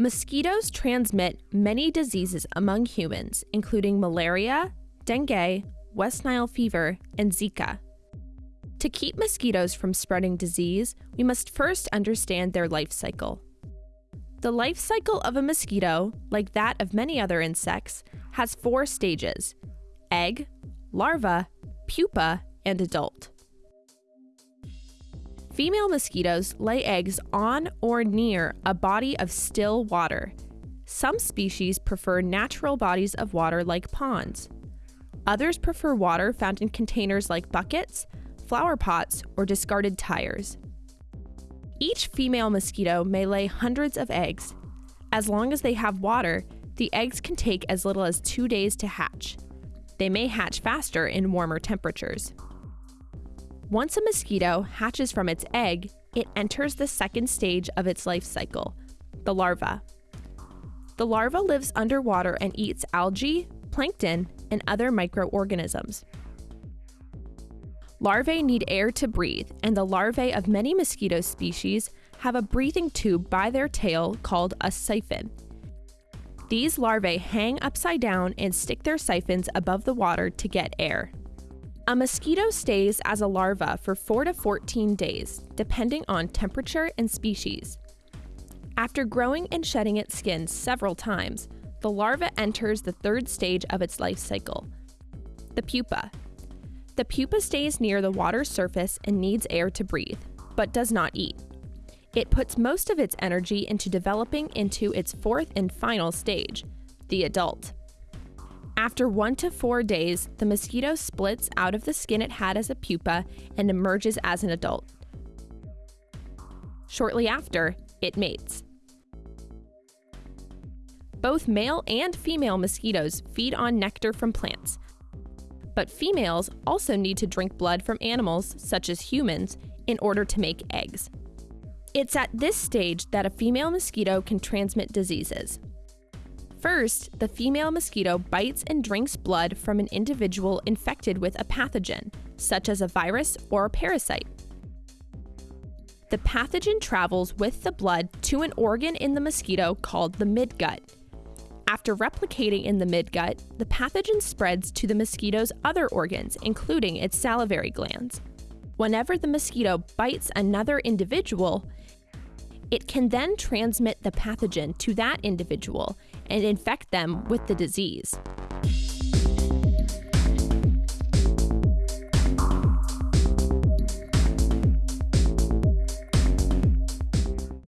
Mosquitoes transmit many diseases among humans, including malaria, dengue, West Nile fever, and Zika. To keep mosquitoes from spreading disease, we must first understand their life cycle. The life cycle of a mosquito, like that of many other insects, has four stages egg, larva, pupa, and adult. Female mosquitoes lay eggs on or near a body of still water. Some species prefer natural bodies of water like ponds. Others prefer water found in containers like buckets, flower pots, or discarded tires. Each female mosquito may lay hundreds of eggs. As long as they have water, the eggs can take as little as two days to hatch. They may hatch faster in warmer temperatures. Once a mosquito hatches from its egg, it enters the second stage of its life cycle, the larva. The larva lives underwater and eats algae, plankton, and other microorganisms. Larvae need air to breathe, and the larvae of many mosquito species have a breathing tube by their tail called a siphon. These larvae hang upside down and stick their siphons above the water to get air. A mosquito stays as a larva for 4 to 14 days, depending on temperature and species. After growing and shedding its skin several times, the larva enters the third stage of its life cycle, the pupa. The pupa stays near the water's surface and needs air to breathe, but does not eat. It puts most of its energy into developing into its fourth and final stage, the adult. After one to four days, the mosquito splits out of the skin it had as a pupa and emerges as an adult. Shortly after, it mates. Both male and female mosquitoes feed on nectar from plants, but females also need to drink blood from animals, such as humans, in order to make eggs. It's at this stage that a female mosquito can transmit diseases. First, the female mosquito bites and drinks blood from an individual infected with a pathogen, such as a virus or a parasite. The pathogen travels with the blood to an organ in the mosquito called the midgut. After replicating in the midgut, the pathogen spreads to the mosquito's other organs, including its salivary glands. Whenever the mosquito bites another individual, it can then transmit the pathogen to that individual and infect them with the disease.